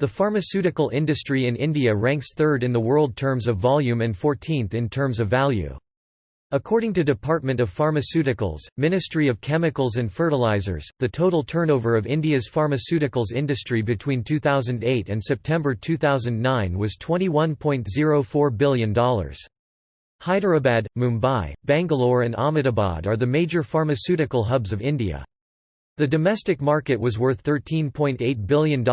The pharmaceutical industry in India ranks third in the world terms of volume and 14th in terms of value. According to Department of Pharmaceuticals, Ministry of Chemicals and Fertilizers, the total turnover of India's pharmaceuticals industry between 2008 and September 2009 was $21.04 billion. Hyderabad, Mumbai, Bangalore and Ahmedabad are the major pharmaceutical hubs of India. The domestic market was worth $13.8 billion in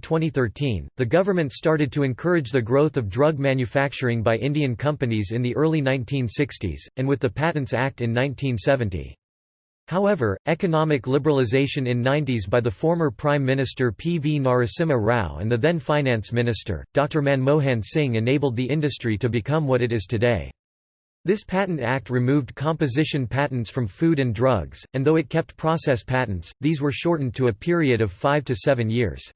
2013. The government started to encourage the growth of drug manufacturing by Indian companies in the early 1960s, and with the Patents Act in 1970. However, economic liberalisation in 90s by the former Prime Minister P. V. Narasimha Rao and the then Finance Minister, Dr. Manmohan Singh enabled the industry to become what it is today. This Patent Act removed composition patents from food and drugs, and though it kept process patents, these were shortened to a period of five to seven years.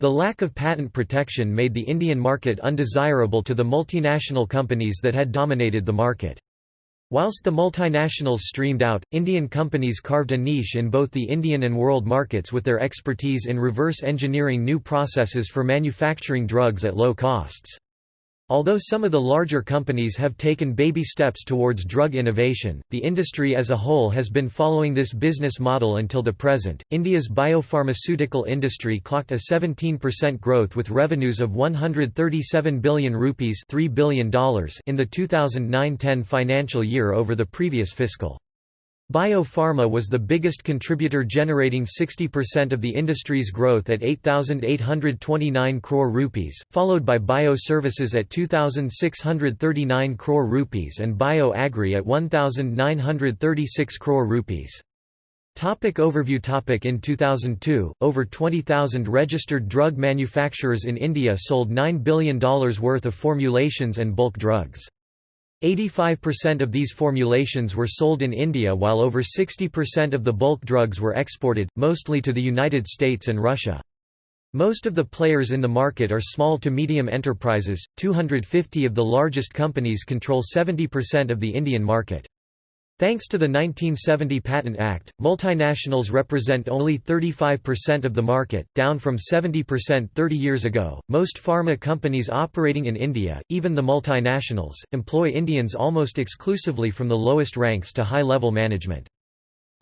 The lack of patent protection made the Indian market undesirable to the multinational companies that had dominated the market. Whilst the multinationals streamed out, Indian companies carved a niche in both the Indian and world markets with their expertise in reverse engineering new processes for manufacturing drugs at low costs. Although some of the larger companies have taken baby steps towards drug innovation, the industry as a whole has been following this business model until the present. India's biopharmaceutical industry clocked a 17% growth with revenues of 137 billion rupees $3 billion in the 2009-10 financial year over the previous fiscal. Biopharma was the biggest contributor generating 60% of the industry's growth at 8829 crore rupees, followed by bio-services at 2639 crore rupees and bio-agri at 1936 crore rupees. Topic overview topic In 2002, over 20,000 registered drug manufacturers in India sold $9 billion worth of formulations and bulk drugs. 85% of these formulations were sold in India while over 60% of the bulk drugs were exported, mostly to the United States and Russia. Most of the players in the market are small to medium enterprises, 250 of the largest companies control 70% of the Indian market. Thanks to the 1970 Patent Act, multinationals represent only 35% of the market, down from 70% 30 years ago. Most pharma companies operating in India, even the multinationals, employ Indians almost exclusively from the lowest ranks to high level management.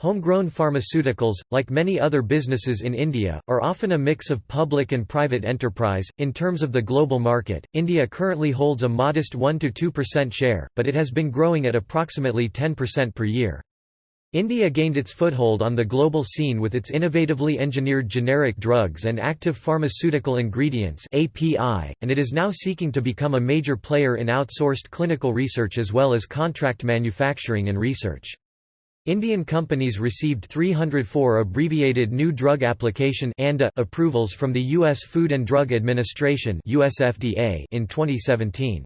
Homegrown pharmaceuticals, like many other businesses in India, are often a mix of public and private enterprise. In terms of the global market, India currently holds a modest 1 to 2% share, but it has been growing at approximately 10% per year. India gained its foothold on the global scene with its innovatively engineered generic drugs and active pharmaceutical ingredients (API), and it is now seeking to become a major player in outsourced clinical research as well as contract manufacturing and research. Indian companies received 304 abbreviated New Drug Application approvals from the U.S. Food and Drug Administration in 2017.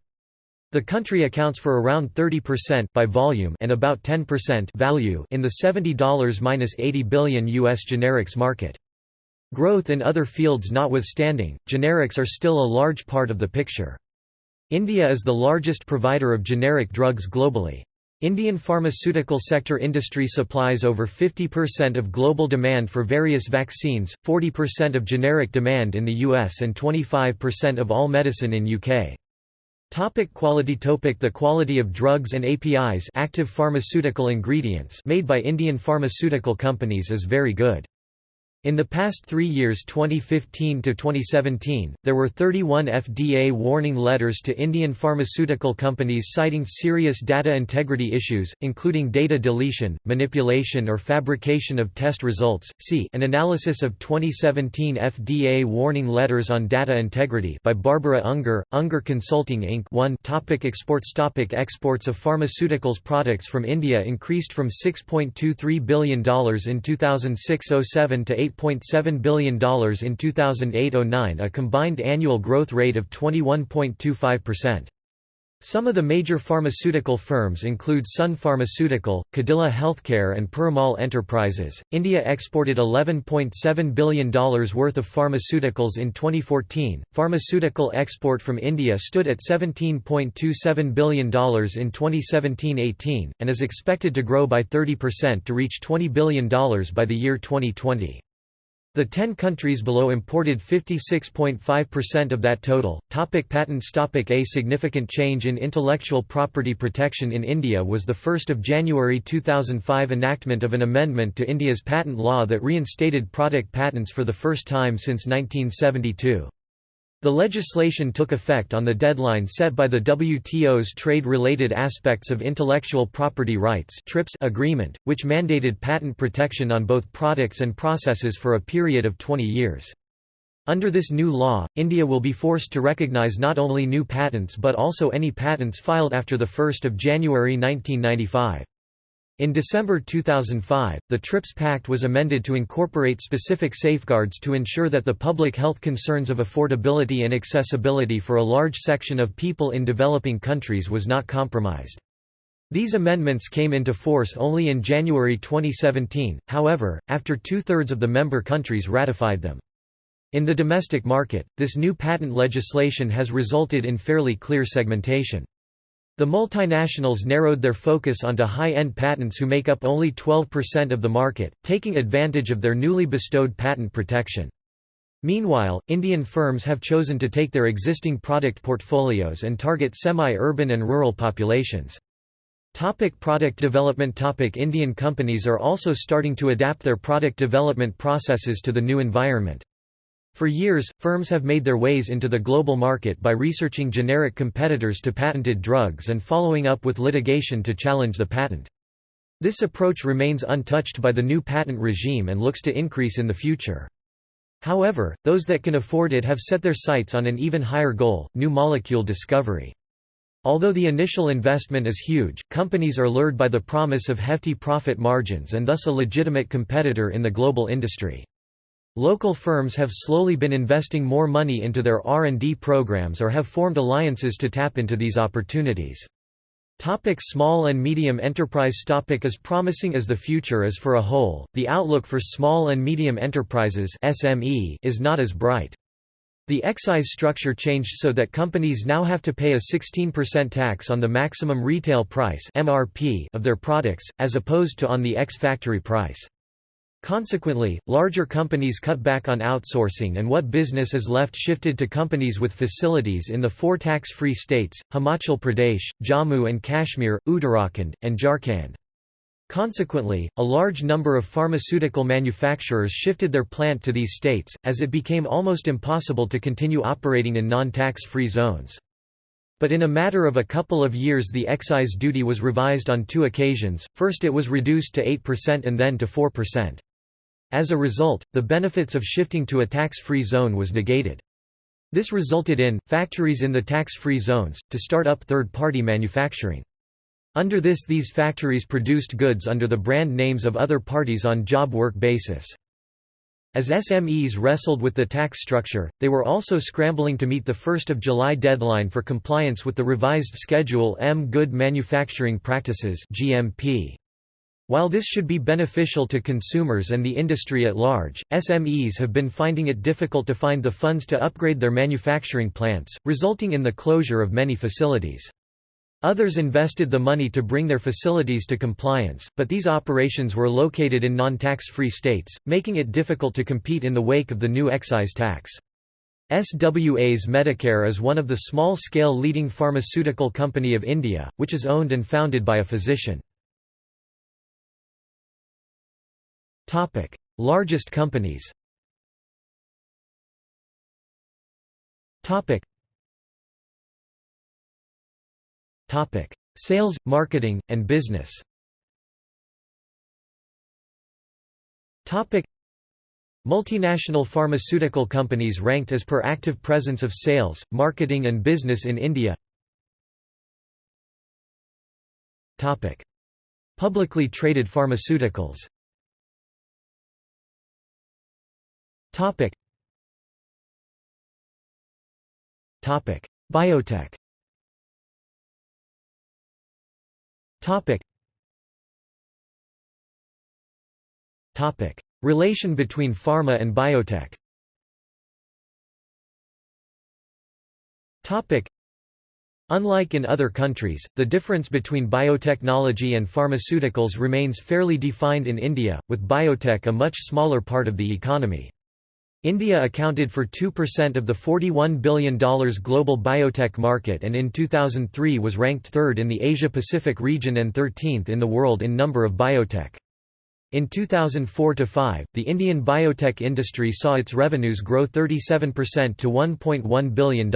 The country accounts for around 30% by volume and about 10% value in the $70-80 billion US generics market. Growth in other fields notwithstanding, generics are still a large part of the picture. India is the largest provider of generic drugs globally. Indian pharmaceutical sector industry supplies over 50% of global demand for various vaccines, 40% of generic demand in the US and 25% of all medicine in UK. Topic quality topic The quality of drugs and APIs active pharmaceutical ingredients made by Indian pharmaceutical companies is very good. In the past three years 2015 to 2017, there were 31 FDA warning letters to Indian pharmaceutical companies citing serious data integrity issues, including data deletion, manipulation or fabrication of test results. See an analysis of 2017 FDA warning letters on data integrity by Barbara Unger, Unger Consulting Inc. 1 topic Exports topic Exports of pharmaceuticals products from India increased from $6.23 billion in 2006-07 to 8 $8.7 billion in 2008–09 a combined annual growth rate of 21.25%. Some of the major pharmaceutical firms include Sun Pharmaceutical, Cadila Healthcare, and Piramal Enterprises. India exported $11.7 billion worth of pharmaceuticals in 2014. Pharmaceutical export from India stood at $17.27 billion in 2017 18, and is expected to grow by 30% to reach $20 billion by the year 2020. The 10 countries below imported 56.5% of that total. Topic patents Topic A significant change in intellectual property protection in India was the 1 January 2005 enactment of an amendment to India's patent law that reinstated product patents for the first time since 1972. The legislation took effect on the deadline set by the WTO's Trade-Related Aspects of Intellectual Property Rights agreement, which mandated patent protection on both products and processes for a period of 20 years. Under this new law, India will be forced to recognize not only new patents but also any patents filed after 1 January 1995. In December 2005, the TRIPS Pact was amended to incorporate specific safeguards to ensure that the public health concerns of affordability and accessibility for a large section of people in developing countries was not compromised. These amendments came into force only in January 2017, however, after two-thirds of the member countries ratified them. In the domestic market, this new patent legislation has resulted in fairly clear segmentation. The multinationals narrowed their focus onto high-end patents who make up only 12% of the market, taking advantage of their newly bestowed patent protection. Meanwhile, Indian firms have chosen to take their existing product portfolios and target semi-urban and rural populations. Topic product development Topic Indian companies are also starting to adapt their product development processes to the new environment. For years, firms have made their ways into the global market by researching generic competitors to patented drugs and following up with litigation to challenge the patent. This approach remains untouched by the new patent regime and looks to increase in the future. However, those that can afford it have set their sights on an even higher goal, new molecule discovery. Although the initial investment is huge, companies are lured by the promise of hefty profit margins and thus a legitimate competitor in the global industry. Local firms have slowly been investing more money into their R&D programs or have formed alliances to tap into these opportunities. Topic small and medium enterprise topic As promising as the future is for a whole, the outlook for small and medium enterprises SME is not as bright. The excise structure changed so that companies now have to pay a 16% tax on the maximum retail price MRP of their products, as opposed to on the ex-factory price. Consequently, larger companies cut back on outsourcing and what business is left shifted to companies with facilities in the four tax-free states, Himachal Pradesh, Jammu and Kashmir, Uttarakhand, and Jharkhand. Consequently, a large number of pharmaceutical manufacturers shifted their plant to these states, as it became almost impossible to continue operating in non-tax-free zones. But in a matter of a couple of years the excise duty was revised on two occasions, first it was reduced to 8% and then to 4%. As a result, the benefits of shifting to a tax-free zone was negated. This resulted in, factories in the tax-free zones, to start up third-party manufacturing. Under this these factories produced goods under the brand names of other parties on job work basis. As SMEs wrestled with the tax structure, they were also scrambling to meet the 1 July deadline for compliance with the revised Schedule M Good Manufacturing Practices GMP. While this should be beneficial to consumers and the industry at large, SMEs have been finding it difficult to find the funds to upgrade their manufacturing plants, resulting in the closure of many facilities. Others invested the money to bring their facilities to compliance, but these operations were located in non-tax-free states, making it difficult to compete in the wake of the new excise tax. SWA's Medicare is one of the small-scale leading pharmaceutical company of India, which is owned and founded by a physician. Topic: Largest companies. Topic. Topic: Sales, marketing, and business. Topic: Multinational pharmaceutical companies ranked as per active presence of sales, marketing and business in India. Topic: Publicly traded pharmaceuticals. Topic. Topic. Biotech. Topic. Topic. Relation between pharma and biotech. Topic. Unlike in other countries, the difference between biotechnology and pharmaceuticals remains fairly defined in India, with biotech a much smaller part of the economy. India accounted for 2% of the $41 billion global biotech market and in 2003 was ranked third in the Asia-Pacific region and 13th in the world in number of biotech. In 2004–5, the Indian biotech industry saw its revenues grow 37% to $1.1 billion.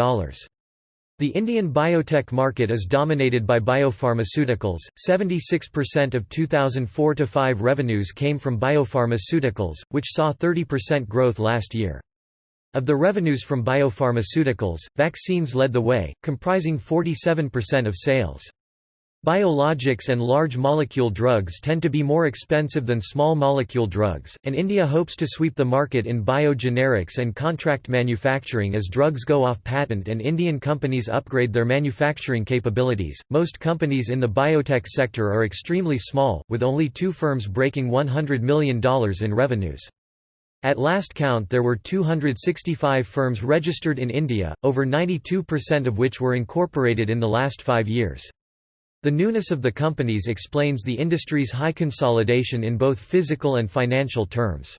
The Indian biotech market is dominated by biopharmaceuticals. 76% of 2004 5 revenues came from biopharmaceuticals, which saw 30% growth last year. Of the revenues from biopharmaceuticals, vaccines led the way, comprising 47% of sales. Biologics and large molecule drugs tend to be more expensive than small molecule drugs, and India hopes to sweep the market in biogenerics and contract manufacturing as drugs go off patent and Indian companies upgrade their manufacturing capabilities. Most companies in the biotech sector are extremely small, with only two firms breaking $100 million in revenues. At last count there were 265 firms registered in India, over 92% of which were incorporated in the last five years. The newness of the companies explains the industry's high consolidation in both physical and financial terms.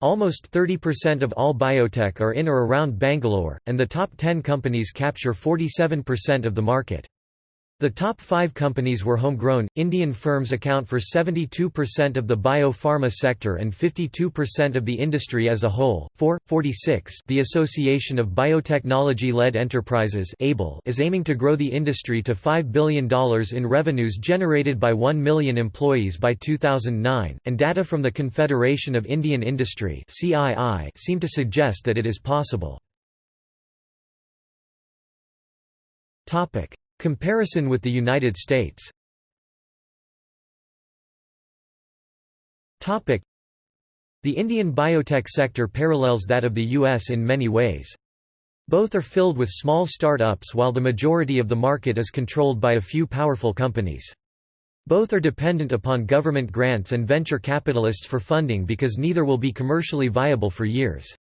Almost 30% of all biotech are in or around Bangalore, and the top 10 companies capture 47% of the market. The top five companies were homegrown. Indian firms account for 72% of the bio-pharma sector and 52% of the industry as a whole. 4. 46 The Association of Biotechnology-Led Enterprises is aiming to grow the industry to $5 billion in revenues generated by 1 million employees by 2009, and data from the Confederation of Indian Industry seem to suggest that it is possible. Comparison with the United States The Indian biotech sector parallels that of the U.S. in many ways. Both are filled with small start-ups while the majority of the market is controlled by a few powerful companies. Both are dependent upon government grants and venture capitalists for funding because neither will be commercially viable for years.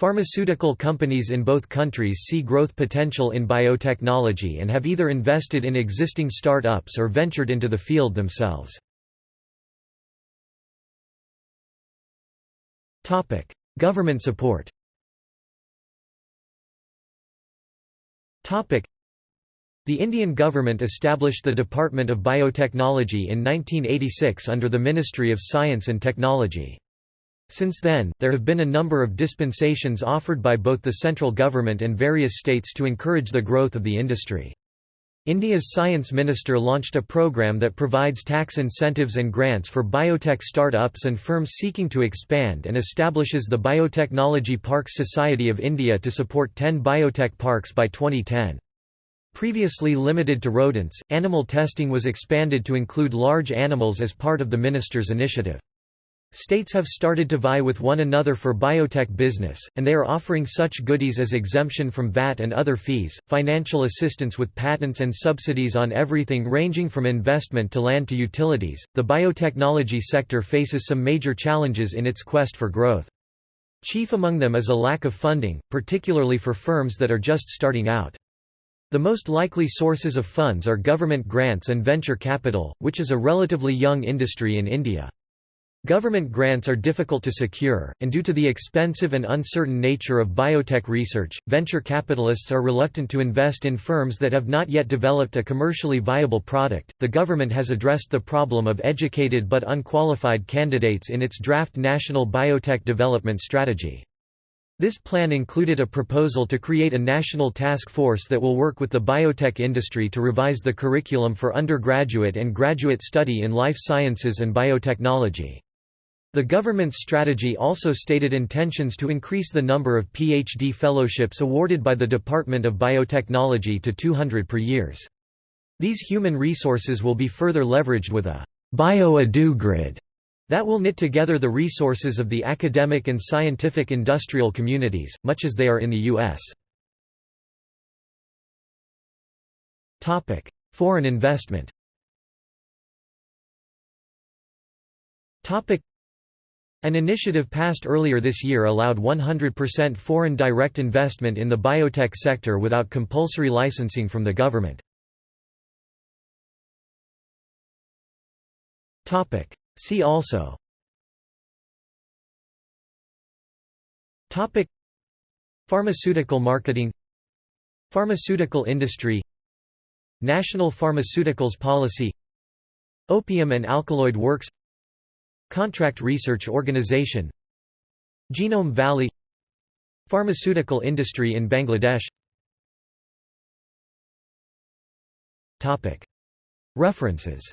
Pharmaceutical companies in both countries see growth potential in biotechnology and have either invested in existing start-ups or ventured into the field themselves. Government support the Indian government established the Department of Biotechnology in 1986 under the Ministry of Science and Technology. Since then, there have been a number of dispensations offered by both the central government and various states to encourage the growth of the industry. India's science minister launched a program that provides tax incentives and grants for biotech start-ups and firms seeking to expand and establishes the Biotechnology Parks Society of India to support 10 biotech parks by 2010. Previously limited to rodents, animal testing was expanded to include large animals as part of the minister's initiative. States have started to vie with one another for biotech business, and they are offering such goodies as exemption from VAT and other fees, financial assistance with patents and subsidies on everything ranging from investment to land to utilities. The biotechnology sector faces some major challenges in its quest for growth. Chief among them is a lack of funding, particularly for firms that are just starting out. The most likely sources of funds are government grants and venture capital, which is a relatively young industry in India. Government grants are difficult to secure, and due to the expensive and uncertain nature of biotech research, venture capitalists are reluctant to invest in firms that have not yet developed a commercially viable product. The government has addressed the problem of educated but unqualified candidates in its draft National Biotech Development Strategy. This plan included a proposal to create a national task force that will work with the biotech industry to revise the curriculum for undergraduate and graduate study in life sciences and biotechnology. The government's strategy also stated intentions to increase the number of PhD fellowships awarded by the Department of Biotechnology to 200 per years. These human resources will be further leveraged with a bio-edu grid that will knit together the resources of the academic and scientific industrial communities, much as they are in the U.S. Foreign investment an initiative passed earlier this year allowed 100% foreign direct investment in the biotech sector without compulsory licensing from the government. See also. Topic. Pharmaceutical marketing. Pharmaceutical industry. National Pharmaceuticals Policy. Opium and Alkaloid Works Contract Research Organization Genome Valley Pharmaceutical industry in Bangladesh. References